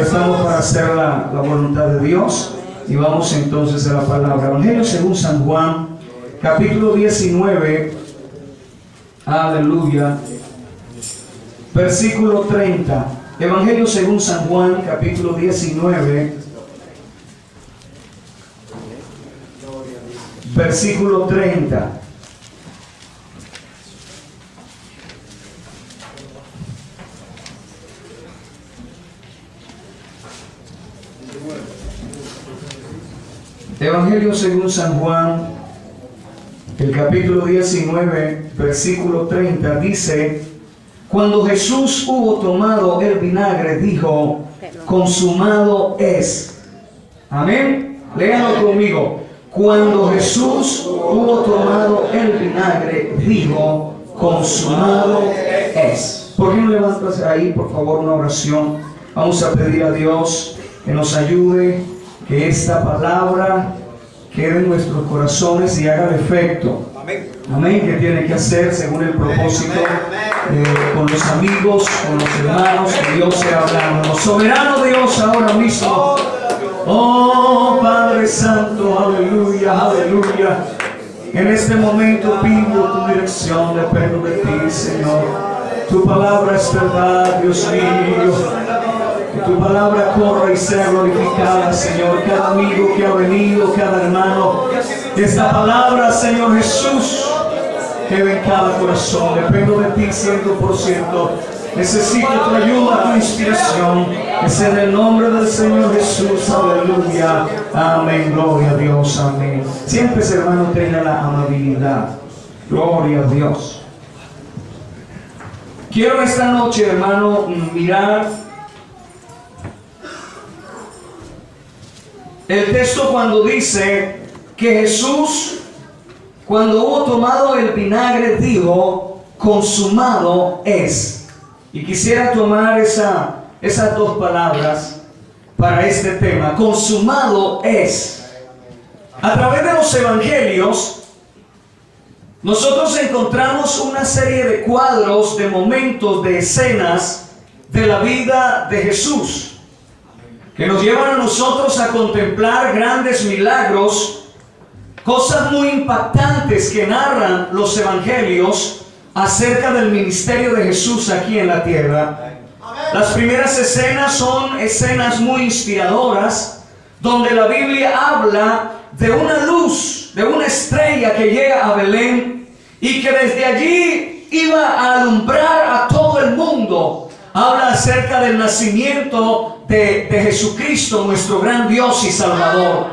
Estamos para hacer la, voluntad de Dios y vamos entonces a la palabra. Evangelio según San Juan, capítulo 19. Aleluya. Versículo 30. Evangelio según San Juan, capítulo 19. Versículo 30. Evangelio según San Juan, el capítulo 19, versículo 30, dice, cuando Jesús hubo tomado el vinagre, dijo, consumado es. Amén. Léanlo conmigo. Cuando Jesús hubo tomado el vinagre, dijo, consumado es. ¿Por qué no levantas ahí, por favor, una oración? Vamos a pedir a Dios que nos ayude, que esta palabra quede en nuestros corazones y haga efecto. Amén. Que tiene que hacer según el propósito eh, con los amigos, con los hermanos que Dios sea hablando. Soberano Dios ahora mismo. Oh Padre Santo, aleluya, aleluya. En este momento pido tu dirección, dependo de ti, Señor. Tu palabra es verdad, Dios mío. Tu palabra corra y sea glorificada, Señor. Cada amigo que ha venido, cada hermano. Esta palabra, Señor Jesús, que en cada corazón. Dependo de ti 100%. Necesito tu ayuda, tu inspiración. Es en el nombre del Señor Jesús. Aleluya. Amén. Gloria a Dios. Amén. Siempre, hermano, tenga la amabilidad. Gloria a Dios. Quiero esta noche, hermano, mirar el texto cuando dice que Jesús, cuando hubo tomado el vinagre, dijo, consumado es. Y quisiera tomar esa, esas dos palabras para este tema. Consumado es. A través de los evangelios, nosotros encontramos una serie de cuadros, de momentos, de escenas de la vida de Jesús, que nos llevan a nosotros a contemplar grandes milagros, cosas muy impactantes que narran los evangelios acerca del ministerio de Jesús aquí en la tierra. Las primeras escenas son escenas muy inspiradoras, donde la Biblia habla de una luz, de una estrella que llega a Belén y que desde allí iba a alumbrar a todo el mundo. Habla acerca del nacimiento de, de Jesucristo, nuestro gran Dios y Salvador.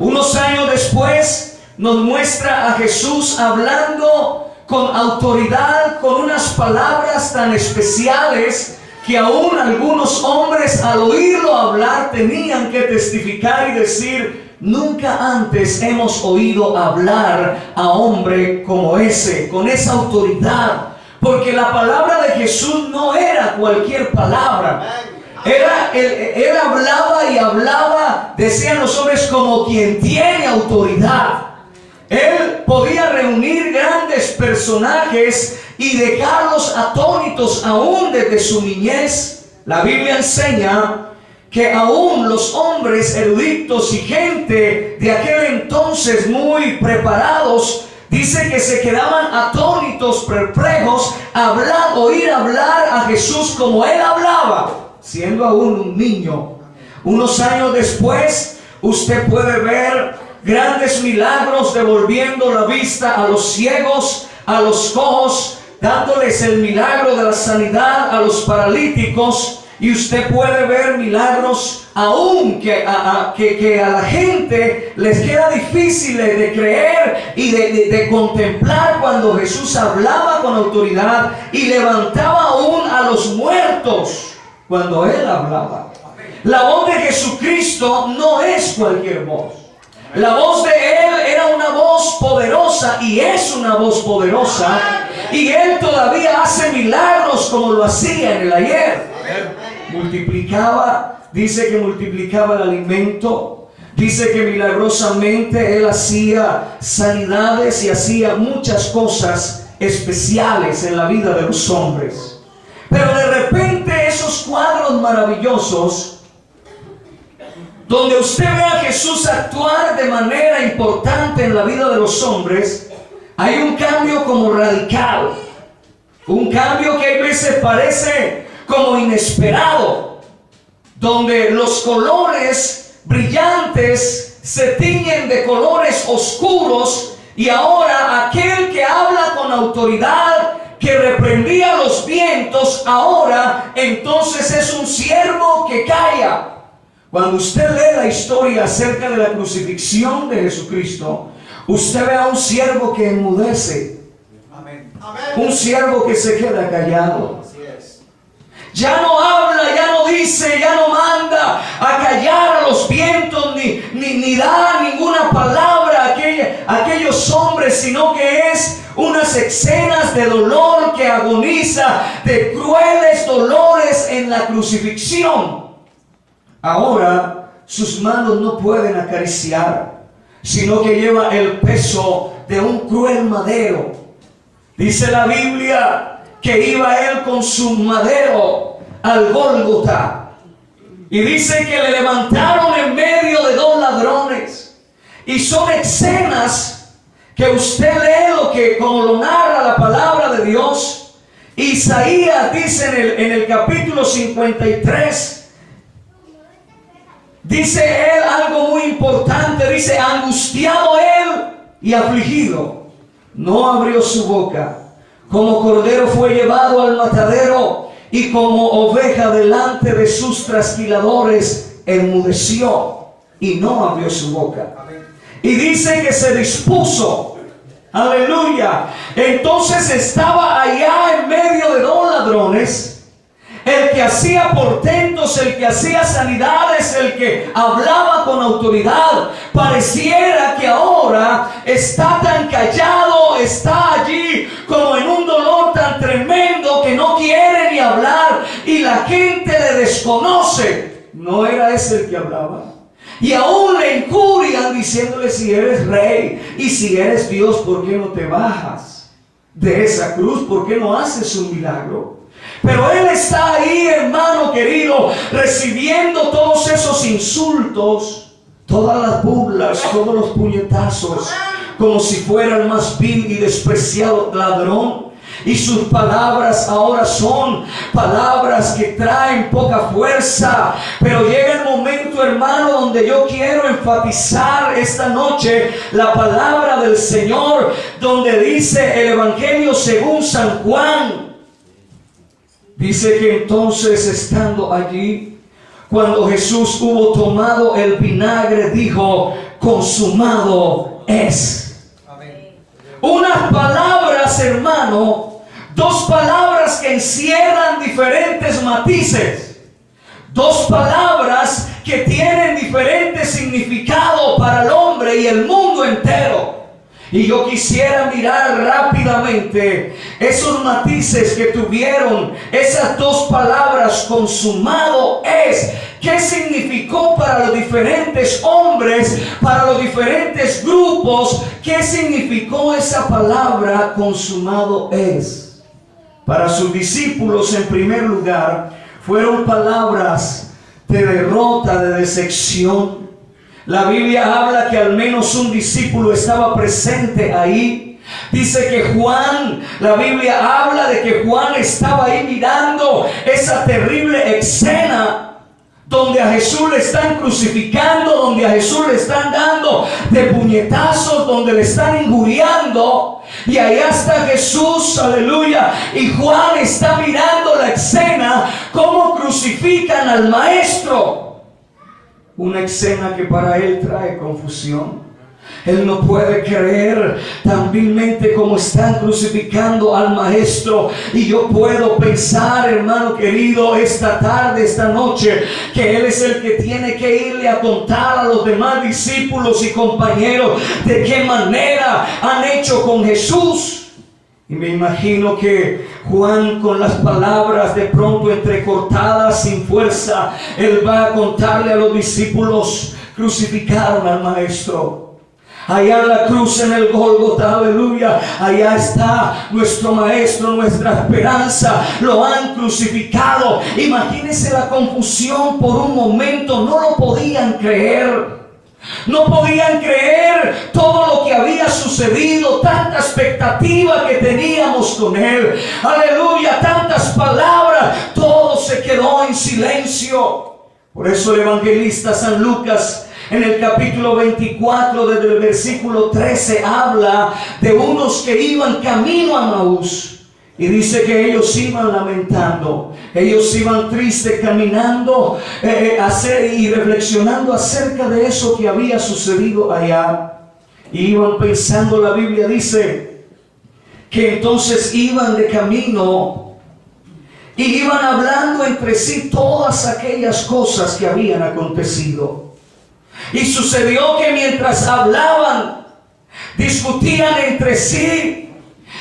Unos años después nos muestra a Jesús hablando con autoridad, con unas palabras tan especiales que aún algunos hombres al oírlo hablar tenían que testificar y decir, nunca antes hemos oído hablar a hombre como ese, con esa autoridad. Porque la palabra de Jesús no era cualquier palabra. Era, él, él hablaba y hablaba, decían los hombres, como quien tiene autoridad. Él podía reunir grandes personajes y dejarlos atónitos aún desde su niñez. La Biblia enseña que aún los hombres eruditos y gente de aquel entonces muy preparados, dice que se quedaban atónitos, perplejos, hablar, oír hablar a Jesús como él hablaba, siendo aún un niño. Unos años después, usted puede ver grandes milagros devolviendo la vista a los ciegos, a los cojos, dándoles el milagro de la sanidad a los paralíticos. Y usted puede ver milagros aún que a, que, a la gente les queda difícil de creer y de, de contemplar cuando Jesús hablaba con autoridad y levantaba aún a los muertos cuando Él hablaba. La voz de Jesucristo no es cualquier voz. La voz de Él era una voz poderosa y es una voz poderosa. Y Él todavía hace milagros como lo hacía en el ayer. Multiplicaba, dice que multiplicaba el alimento. Dice que milagrosamente Él hacía sanidades y hacía muchas cosas especiales en la vida de los hombres. Pero de repente esos cuadros maravillosos donde usted ve a Jesús actuar de manera importante en la vida de los hombres, hay un cambio como radical. Un cambio que a veces parece como inesperado, donde los colores brillantes se tiñen de colores oscuros y ahora aquel que habla con autoridad, que reprendía los vientos, ahora entonces es un siervo que calla. Cuando usted lee la historia acerca de la crucifixión de Jesucristo, usted ve a un siervo que enmudece, un siervo que se queda callado. Ya no habla, ya no dice, ya no manda a callar a los vientos, ni, ni, da ninguna palabra a, aquellos hombres, sino que es unas escenas de dolor que agoniza, de crueles dolores en la crucifixión. Ahora sus manos no pueden acariciar, sino que lleva el peso de un cruel madero. Dice la Biblia que iba él con su madero al Gólgota. Y dice que le levantaron en medio de dos ladrones. Y son escenas que usted lee lo que como lo narra la palabra de Dios. Isaías dice en el, en el capítulo 53 Dice él algo muy importante, dice, angustiado él y afligido, no abrió su boca. Como cordero fue llevado al matadero y como oveja delante de sus trasquiladores enmudeció y no abrió su boca. Y dice que se dispuso. Aleluya. Entonces estaba allá en medio de dos ladrones el que hacía portentos, el que hacía sanidades, el que hablaba con autoridad. Pareciera que ahora está tan callado, está allí como en un dolor tan tremendo que no quiere ni hablar y la gente le desconoce. No era ese el que hablaba. Y aún le incurian diciéndole si eres rey y si eres Dios, ¿por qué no te bajas de esa cruz? ¿Por qué no haces un milagro? Pero Él está ahí, hermano querido, recibiendo todos esos insultos, todas las burlas, todos los puñetazos, como si fuera el más vil y despreciado ladrón. Y sus palabras ahora son palabras que traen poca fuerza. Pero llega el momento, hermano, donde yo quiero enfatizar esta noche la palabra del Señor, donde dice el Evangelio según San Juan Dice que entonces estando allí, cuando Jesús hubo tomado el vinagre, dijo, consumado es. Unas palabras, hermano, dos palabras que encierran diferentes matices. Dos palabras que tienen diferente significado para el hombre y el mundo entero. Y yo quisiera mirar rápidamente esos matices que tuvieron esas dos palabras, consumado es. ¿Qué significó para los diferentes hombres, para los diferentes grupos? ¿Qué significó esa palabra, consumado es? Para sus discípulos, en primer lugar, fueron palabras de derrota, de decepción, la Biblia habla que al menos un discípulo estaba presente ahí. Dice que Juan, la Biblia habla de que Juan estaba ahí mirando esa terrible escena donde a Jesús le están crucificando, donde a Jesús le están dando de puñetazos, donde le están injuriando. Y ahí está Jesús, aleluya. Y Juan está mirando la escena, cómo crucifican al maestro una escena que para él trae confusión. Él no puede creer tan vilmente como están crucificando al maestro. Y yo puedo pensar, hermano querido, esta tarde, esta noche, que Él es el que tiene que irle a contar a los demás discípulos y compañeros de qué manera han hecho con Jesús. Y me imagino que Juan con las palabras de pronto entrecortadas sin fuerza, él va a contarle a los discípulos, crucificaron al maestro. Allá en la cruz, en el Golgota, aleluya. Allá está nuestro Maestro, nuestra esperanza. Lo han crucificado. Imagínense la confusión por un momento. No lo podían creer. No podían creer todo lo que había sucedido, tanta expectativa que teníamos con Él. Aleluya, tantas palabras, todo se quedó en silencio. Por eso el evangelista San Lucas en el capítulo 24, desde el versículo 13, habla de unos que iban camino a Maús. Y dice que ellos iban lamentando, ellos iban tristes caminando eh, eh y reflexionando acerca de eso que había sucedido allá. Y iban pensando, la Biblia dice, que entonces iban de camino y iban hablando entre sí todas aquellas cosas que habían acontecido. Y sucedió que mientras hablaban, discutían entre sí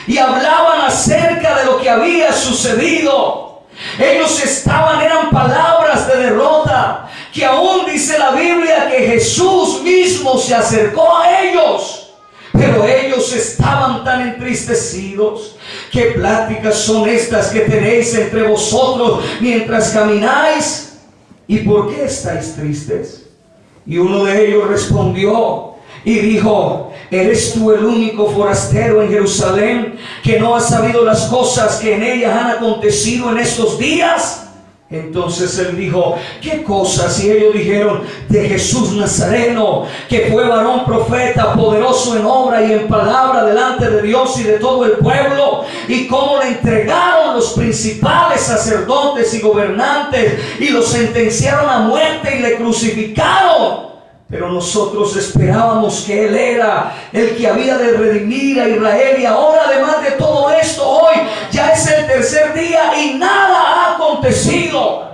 y hablaban acerca de lo que había sucedido. Ellos estaban, eran palabras de derrota, que aún dice la Biblia que Jesús mismo se acercó a ellos. Pero ellos estaban tan entristecidos. ¿Qué pláticas son estas que tenéis entre vosotros mientras camináis? ¿Y por qué estáis tristes? Y uno de ellos respondió y dijo, ¿eres tú el único forastero en Jerusalén que no ha sabido las cosas que en ella han acontecido en estos días? Entonces él dijo, ¿qué cosas? Y ellos dijeron, de Jesús Nazareno, que fue varón profeta, poderoso en obra y en palabra delante de Dios y de todo el pueblo, y cómo le entregaron los principales sacerdotes y gobernantes y lo sentenciaron a muerte y le crucificaron. Pero nosotros esperábamos que Él era el que había de redimir a Israel. Y ahora, además de todo esto, hoy ya es el tercer día y nada ha acontecido.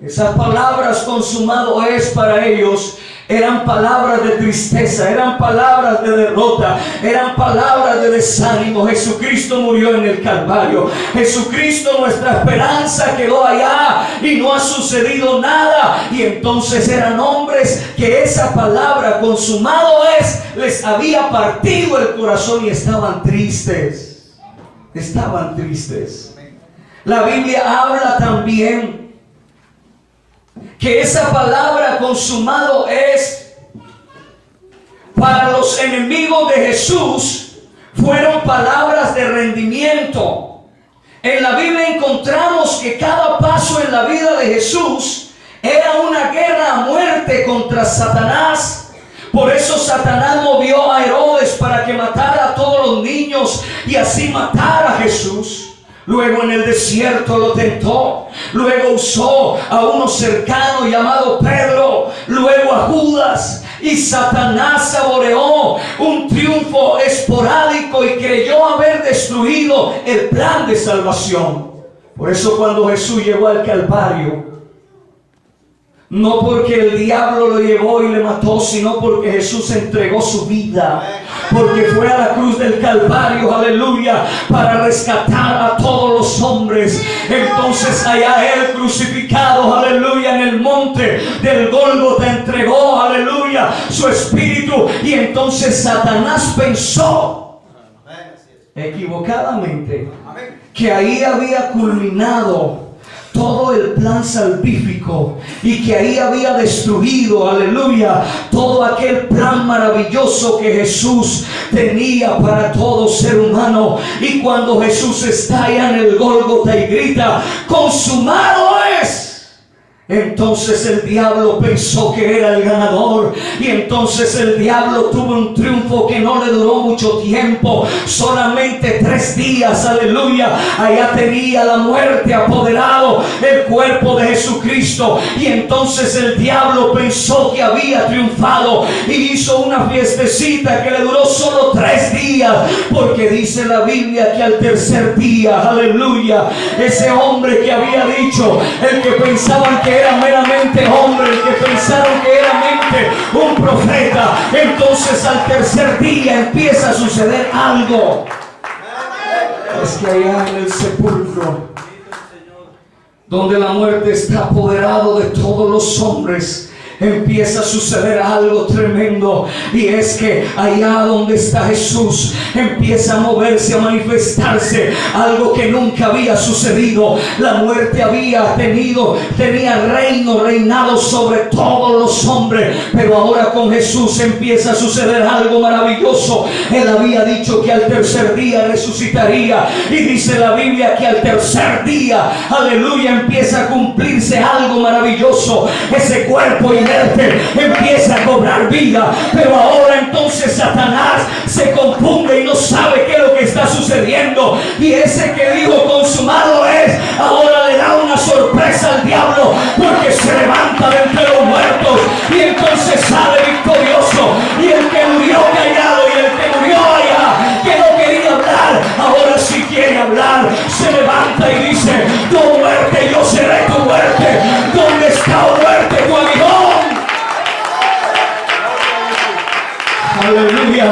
Esas palabras consumado es para ellos eran palabras de tristeza, eran palabras de derrota, eran palabras de desánimo. Jesucristo murió en el Calvario. Jesucristo, nuestra esperanza, quedó allá y no ha sucedido nada. Y entonces eran hombres que esa palabra consumado es, les había partido el corazón y estaban tristes. Estaban tristes. La Biblia habla también que esa palabra consumado es para los enemigos de Jesús, fueron palabras de rendimiento. En la Biblia encontramos que cada paso en la vida de Jesús era una guerra a muerte contra Satanás. Por eso Satanás movió a Herodes para que matara a todos los niños y así matara a Jesús. Luego en el desierto lo tentó. Luego usó a uno cercano llamado Pedro. Luego a Judas. Y Satanás saboreó un triunfo esporádico y creyó haber destruido el plan de salvación. Por eso cuando Jesús llegó al Calvario, no porque el diablo lo llevó y le mató, sino porque Jesús entregó su vida. Porque fue a la cruz del Calvario, aleluya, para rescatar a todos los hombres. Entonces allá él crucificado, aleluya, en el monte del te entregó, aleluya, su espíritu. Y entonces Satanás pensó equivocadamente que ahí había culminado todo el plan salvífico y que ahí había destruido, aleluya, todo aquel plan maravilloso que Jesús tenía para todo ser humano. Y cuando Jesús está allá en el Gólgota y grita, consumado entonces el diablo pensó que era el ganador y entonces el diablo tuvo un triunfo que no le duró mucho tiempo, solamente tres días, aleluya. Allá tenía la muerte apoderado el cuerpo de Jesucristo y entonces el diablo pensó que había triunfado y hizo una fiestecita que le duró solo tres días, porque dice la Biblia que al tercer día, aleluya, ese hombre que había dicho, el que pensaban que era meramente hombre, que pensaron que era mente un profeta, entonces al tercer día empieza a suceder algo. Es que allá en el sepulcro, donde la muerte está apoderado de todos los hombres, empieza a suceder algo tremendo y es que allá donde está Jesús empieza a moverse, a manifestarse algo que nunca había sucedido. La muerte había tenido, tenía reino, reinado sobre todos los hombres, pero ahora con Jesús empieza a suceder algo maravilloso. Él había dicho que al tercer día resucitaría y dice la Biblia que al tercer día, aleluya, empieza a cumplirse algo maravilloso. Ese cuerpo empieza a cobrar vida. Pero ahora entonces Satanás se confunde y no sabe qué es lo que está sucediendo. Y ese que dijo consumado es, ahora le da una sorpresa al diablo porque se levanta de entre los muertos y entonces sale victorioso. Y el que murió callado y el que murió allá, que no quería hablar, ahora sí quiere hablar, se levanta y Aleluya.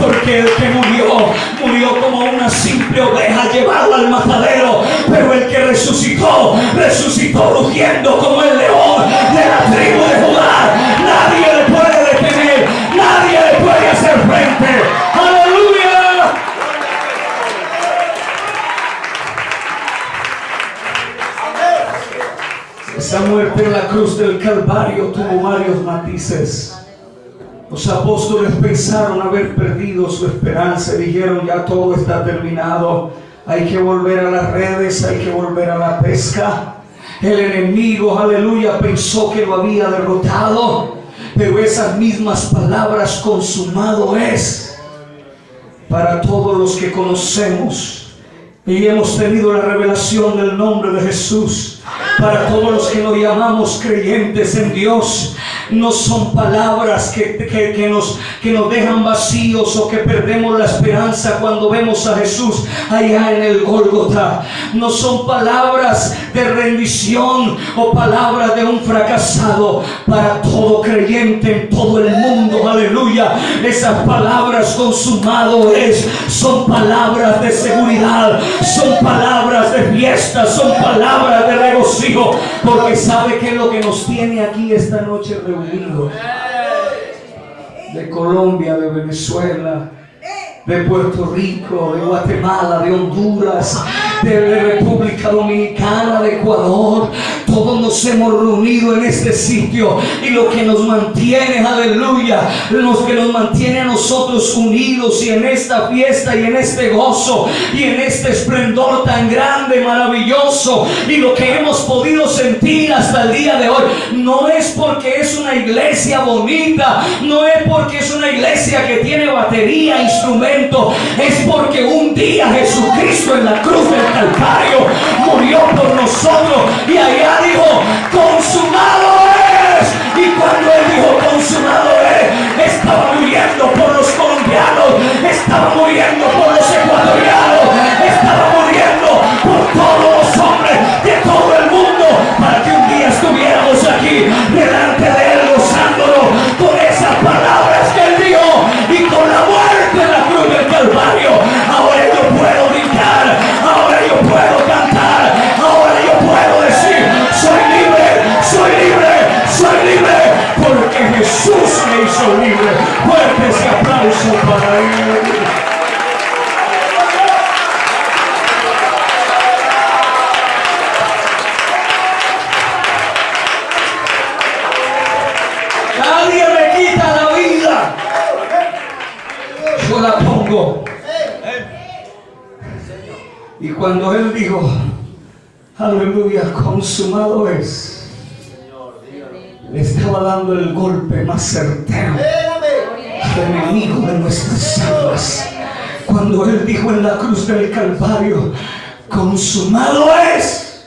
Porque el que murió, murió como una simple oveja llevado al matadero. Pero el que resucitó, resucitó rugiendo como el león de la tribu de Judá. Nadie le puede detener, nadie le puede hacer frente. Aleluya. Esa muerte en la cruz del Calvario tuvo varios matices. Los apóstoles pensaron haber perdido su esperanza y dijeron ya todo está terminado. Hay que volver a las redes, hay que volver a la pesca. El enemigo, aleluya, pensó que lo había derrotado. Pero esas mismas palabras, consumado es, para todos los que conocemos y hemos tenido la revelación del nombre de Jesús. Para todos los que nos llamamos creyentes en Dios, no son palabras que, que, nos, que nos dejan vacíos o que perdemos la esperanza cuando vemos a Jesús allá en el Gólgota. No son palabras de rendición o palabras de un fracasado para todo creyente en todo el mundo. Aleluya. Esas palabras consumado es, son palabras de seguridad, son palabras de fiesta, son palabras de regocijo, porque sabe que lo que nos tiene aquí esta noche de Colombia, de Venezuela, de Puerto Rico, de Guatemala, de Honduras, de República Dominicana, de Ecuador. Todos nos hemos reunido en este sitio y lo que nos mantiene, aleluya, lo que nos mantiene a nosotros unidos y en esta fiesta y en este gozo y en este esplendor tan grande, maravilloso y lo que hemos podido sentir hasta el día de hoy, no es porque es una iglesia bonita, no es porque es una iglesia que tiene batería, instrumento, es porque un día Jesucristo en la cruz del Calvario murió por nosotros y allá dijo, consumado es. Y cuando él dijo, consumado es, estaba muriendo por los colombianos, estaba muriendo Hizo libre. Fuerte ese aplauso para él. Nadie me quita la vida. Yo la pongo. Y cuando él dijo, aleluya, consumado es, el golpe más certero al enemigo de nuestras almas. Cuando él dijo en la cruz del Calvario, consumado es.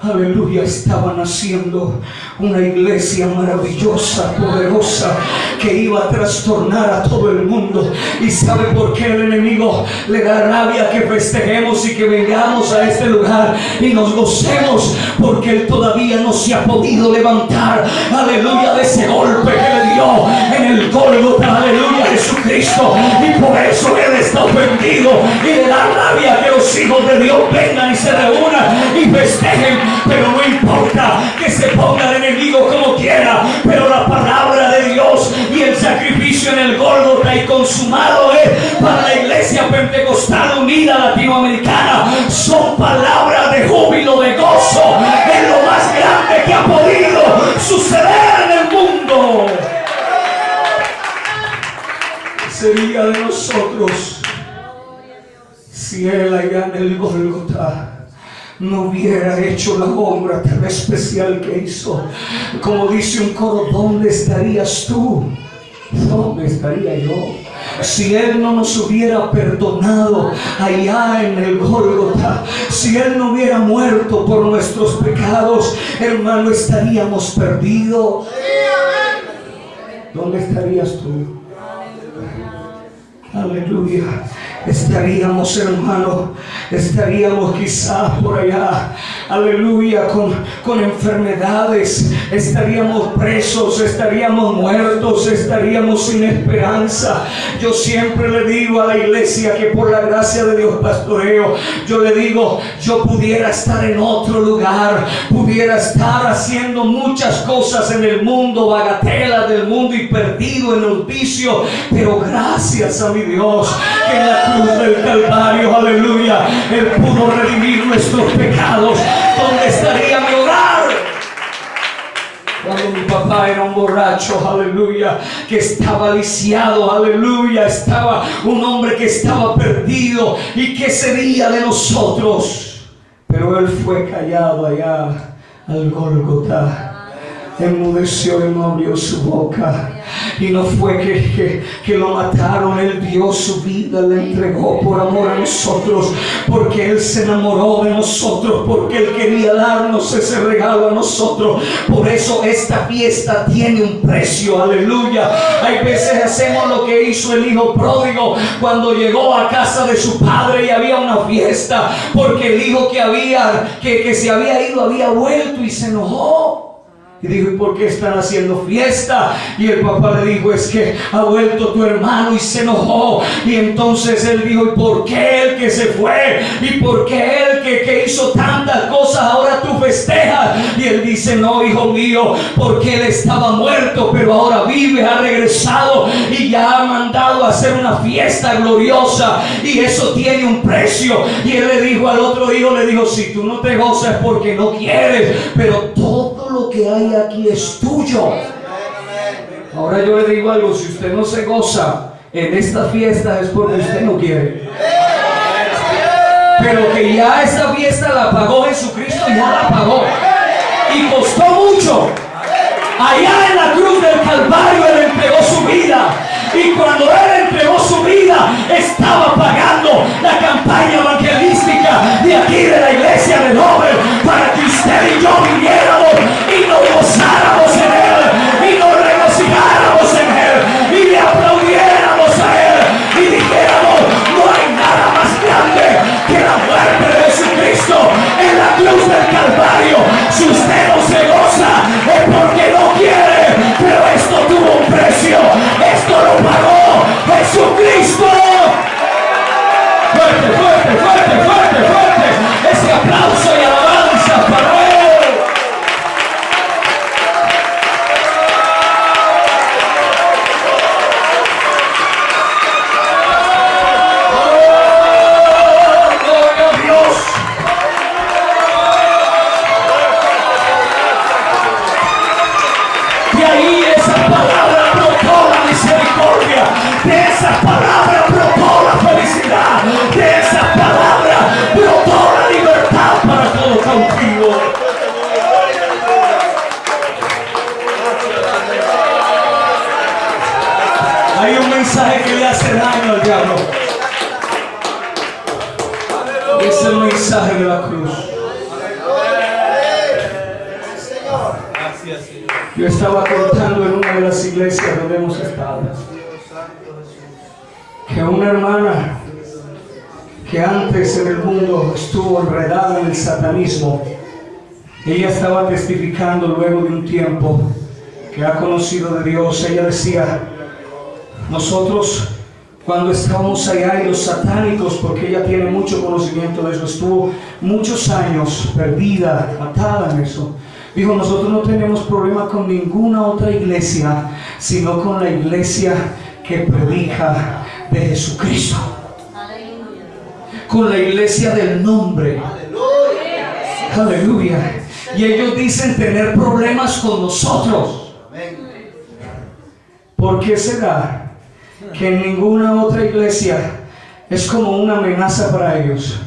Aleluya, estaba naciendo una iglesia maravillosa, poderosa, que iba a trastornar a todo el mundo. ¿Y sabe por qué el enemigo le da rabia que festejemos y que vengamos a este lugar y nos gocemos? Porque él todavía no se ha podido levantar. Aleluya, de ese golpe que le dio en el Gólgota. Aleluya, Jesucristo y por eso Él está ofendido y le da rabia que los hijos de Dios vengan y se reúnan y festejen, pero no importa que se ponga el enemigo como quiera, pero la palabra de Dios y el sacrificio en el Gólgota y consumado es para la iglesia pentecostal unida latinoamericana son palabras de júbilo, de gozo, es lo más grande que ha podido suceder en el mundo. Sería de nosotros si Él allá en el Golgotha no hubiera hecho la obra tan especial que hizo? Como dice un coro, ¿dónde estarías tú? ¿Dónde estaría yo? Si Él no nos hubiera perdonado allá en el Golgotha, si Él no hubiera muerto por nuestros pecados, hermano, estaríamos perdidos. ¿Dónde estarías tú? Aleluya. Estaríamos, hermano, estaríamos quizás por allá, aleluya, con, con enfermedades, estaríamos presos, estaríamos muertos, estaríamos sin esperanza. Yo siempre le digo a la iglesia que por la gracia de Dios pastoreo, yo le digo, yo pudiera estar en otro lugar, pudiera estar haciendo muchas cosas en el mundo, bagatela del mundo y perdido en el vicio, pero gracias a mi Dios en la del Calvario, aleluya, Él pudo redimir nuestros pecados. ¿Dónde estaría mi hogar? Cuando mi papá era un borracho, aleluya, que estaba lisiado, aleluya, estaba un hombre que estaba perdido y qué sería de nosotros. Pero él fue callado allá al Golgotha enmudeció y no abrió su boca. Y no fue que, que, lo mataron, Él dio su vida, le entregó por amor a nosotros, porque Él se enamoró de nosotros, porque Él quería darnos ese regalo a nosotros. Por eso esta fiesta tiene un precio, aleluya. Hay veces hacemos lo que hizo el hijo pródigo cuando llegó a casa de su padre y había una fiesta, porque el hijo que había, que, que se había ido había vuelto y se enojó. Y dijo, ¿y por qué están haciendo fiesta? Y el papá le dijo, es que ha vuelto tu hermano y se enojó. Y entonces él dijo, ¿y por qué él que se fue? ¿Y por qué él que, que hizo tantas cosas ahora tú festejas? Y él dice, no, hijo mío, porque él estaba muerto, pero ahora vive, ha regresado y ya ha mandado a hacer una fiesta gloriosa. Y eso tiene un precio. Y él le dijo al otro hijo, le dijo, si tú no te gozas porque no quieres, pero todo lo que hay aquí es tuyo. Ahora yo le digo algo, si usted no se goza en esta fiesta es porque usted no quiere. Pero que ya esta fiesta la pagó Jesucristo, ya la pagó. Y costó mucho. Allá en la cruz del Calvario Él entregó su vida. Y cuando Él entregó su vida, estaba pagando la campaña evangelística de aquí de la iglesia de Nobel para que usted y yo viviéramos y nos gozáramos en Él y nos regocijáramos en Él y le aplaudiéramos a Él y dijéramos, no hay nada más grande que la muerte de Jesucristo en la cruz del Calvario. Si usted no se goza es porque no esto lo pagó Jesucristo. Diablo. Es el mensaje de la cruz. Yo estaba contando en una de las iglesias donde hemos estado que una hermana que antes en el mundo estuvo enredada en el satanismo, ella estaba testificando luego de un tiempo que ha conocido de Dios. Ella decía, Nosotros cuando estábamos allá y los satánicos, porque ella tiene mucho conocimiento de eso, estuvo muchos años perdida, matada en eso. Dijo, nosotros no tenemos problema con ninguna otra iglesia, sino con la iglesia que predica de Jesucristo. Con la iglesia del nombre. Aleluya. Y ellos dicen tener problemas con nosotros. ¿Por qué será que en ninguna otra iglesia es como una amenaza para ellos?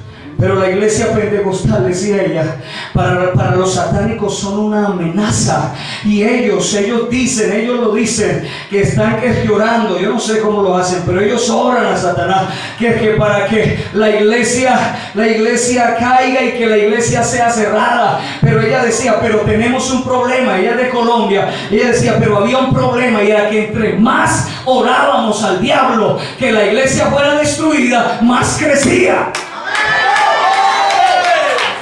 Pero la iglesia pentecostal, decía ella, para, para los satánicos son una amenaza. Y ellos, ellos dicen, ellos lo dicen, que están que llorando. Yo no sé cómo lo hacen, pero ellos oran a Satanás. Que, que para que la iglesia, la iglesia caiga y que la iglesia sea cerrada. Pero ella decía, pero tenemos un problema. Ella es de Colombia. Ella decía, pero había un problema y era que entre más orábamos al diablo que la iglesia fuera destruida, más crecía.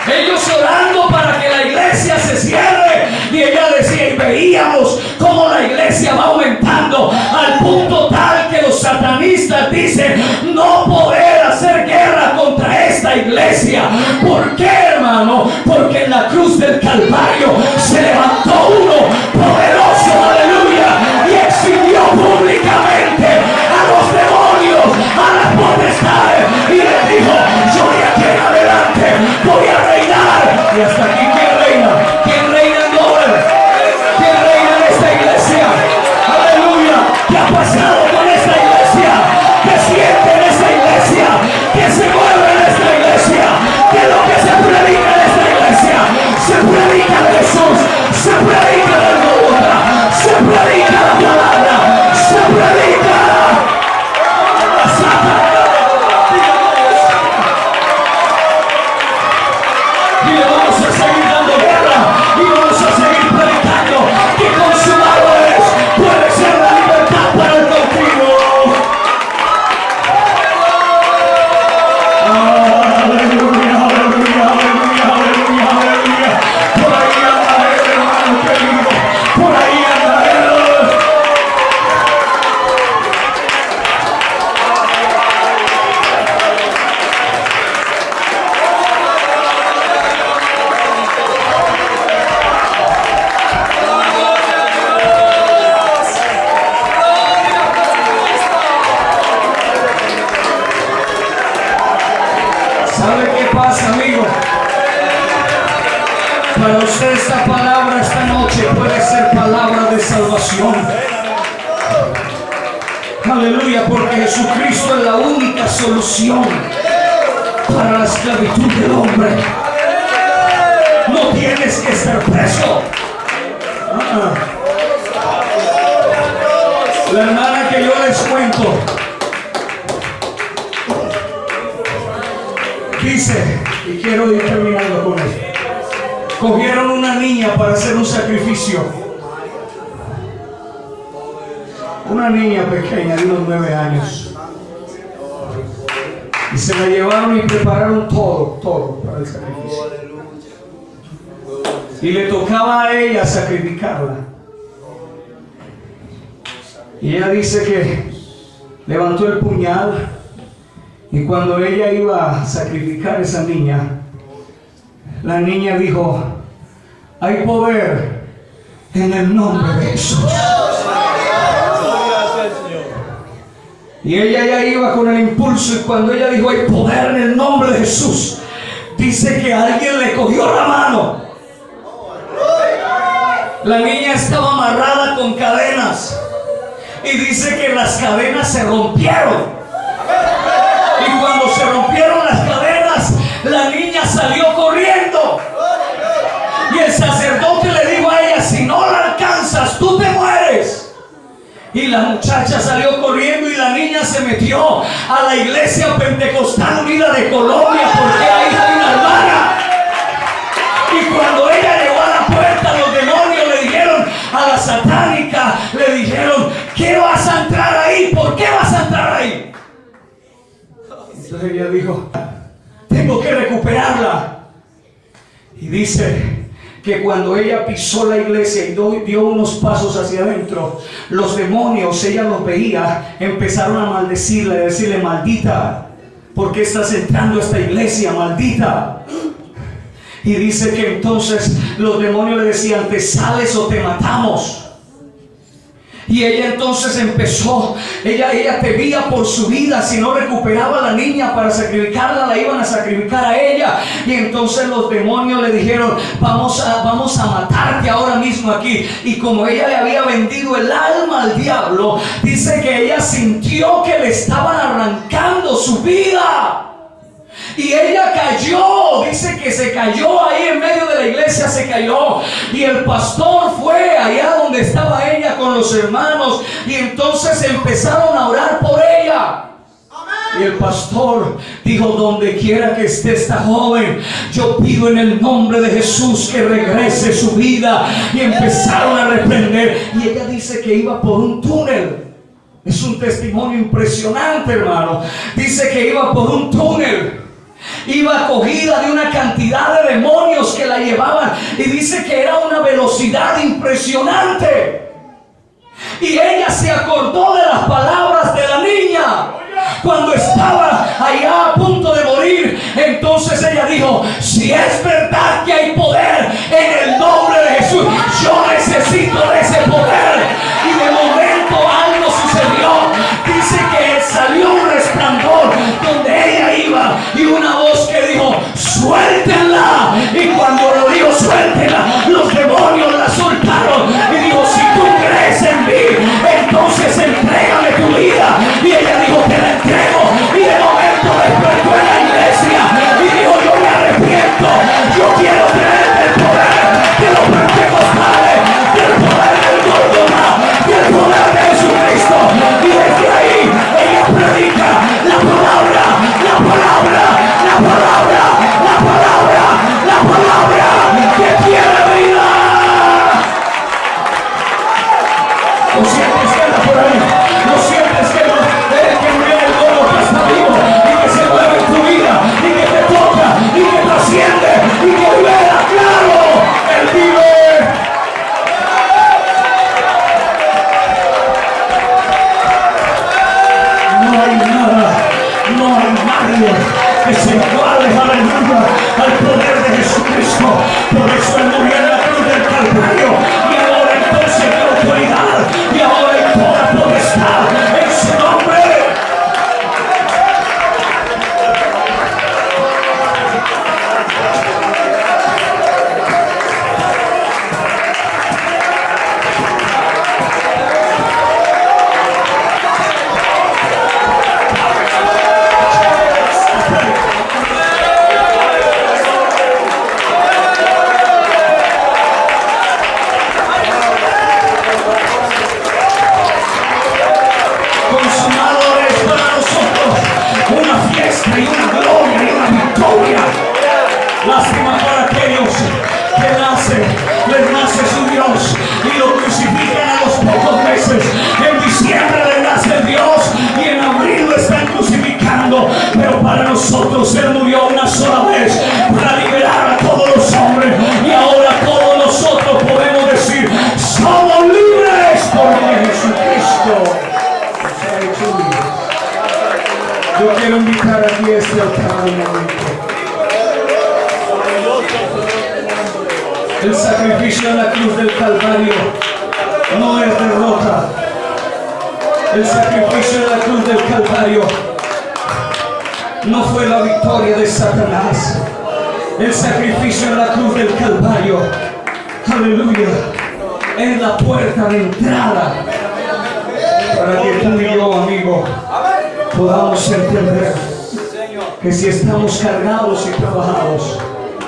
Ellos orando para que la iglesia se cierre. Y ella decía, y veíamos cómo la iglesia va aumentando al punto tal que los satanistas dicen, no poder hacer guerra contra esta iglesia. ¿Por qué, hermano? Porque en la cruz del Calvario se levantó unos nueve años. Y se la llevaron y prepararon todo, todo para el sacrificio. Y le tocaba a ella sacrificarla. Y ella dice que levantó el puñal y cuando ella iba a sacrificar a esa niña, la niña dijo, hay poder en el nombre de Jesús. Y ella ya iba con el impulso y cuando ella dijo, hay poder en el nombre de Jesús, dice que alguien le cogió la mano. La niña estaba amarrada con cadenas y dice que las cadenas se rompieron. Y cuando se rompieron las cadenas, la niña salió corriendo. Y el sacerdote le dijo a ella, si no la Y la muchacha salió corriendo y la niña se metió a la iglesia pentecostal unida de Colombia porque que cuando ella pisó la iglesia y dio unos pasos hacia adentro, los demonios, ella los veía, empezaron a maldecirle, a decirle, maldita, ¿por qué estás entrando a esta iglesia, maldita? Y dice que entonces los demonios le decían, te sales o te matamos. Y ella entonces empezó, ella, ella temía por su vida, si no recuperaba a la niña para sacrificarla, la iban a sacrificar a ella. Y entonces los demonios le dijeron, vamos a, vamos a matarte ahora mismo aquí. Y como ella le había vendido el alma al diablo, dice que ella sintió que le estaban arrancando su vida. Y ella cayó, dice que se cayó ahí en medio de la iglesia, se cayó. Y el pastor fue allá donde estaba ella con los hermanos. Y entonces empezaron a orar por ella. Y el pastor dijo, donde quiera que esté esta joven, yo pido en el nombre de Jesús que regrese su vida. Y empezaron a reprender. Y ella dice que iba por un túnel. Es un testimonio impresionante, hermano. Dice que iba por un túnel iba acogida de una cantidad de demonios que la llevaban y dice que era una velocidad impresionante. Y ella se acordó de las palabras de la niña cuando estaba allá a punto de morir. Entonces ella dijo, si es verdad que hay poder en el nombre de Jesús, yo necesito ese poder. Y de momento algo sucedió. Dice que salió un resplandor donde ella iba y una voz que dijo, suéltenla. Y cuando lo dijo, suéltenla, los demonios no es derrota. El sacrificio en la cruz del Calvario no fue la victoria de Satanás. El sacrificio en la cruz del Calvario, aleluya, es la puerta de entrada para que tú y yo, amigo, podamos entender que si estamos cargados y trabajados,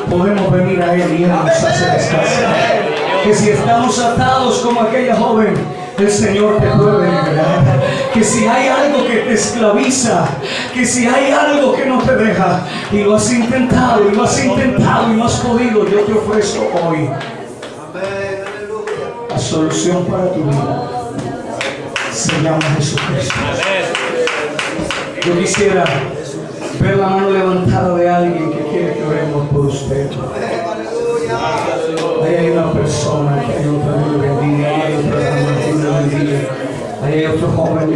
podemos venir a Él y Él nos hace descansar. Que si estamos atados como aquella joven, el Señor te puede liberar. Que si hay algo que te esclaviza, que si hay algo que no te deja, y lo has intentado, y lo has intentado, y no has podido, yo te ofrezco hoy la solución para tu vida. Se llama Jesucristo. Yo quisiera ver la mano levantada de alguien الصمد أن يطهر الذين لا يطهرون إلا الذين أن يفتح من